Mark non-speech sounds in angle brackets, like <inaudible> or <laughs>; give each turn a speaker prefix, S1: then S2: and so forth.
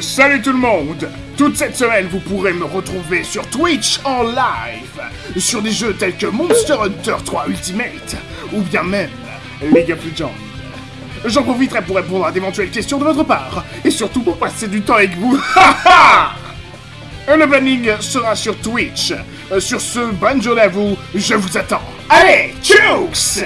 S1: Salut tout le monde Toute cette semaine, vous pourrez me retrouver sur Twitch en live, sur des jeux tels que Monster Hunter 3 Ultimate, ou bien même League of Legends. J'en profiterai pour répondre à d'éventuelles questions de votre part, et surtout pour passer du temps avec vous. <laughs> Le planning sera sur Twitch. Euh, sur ce, bonne journée à vous, je vous attends. Allez, tchuss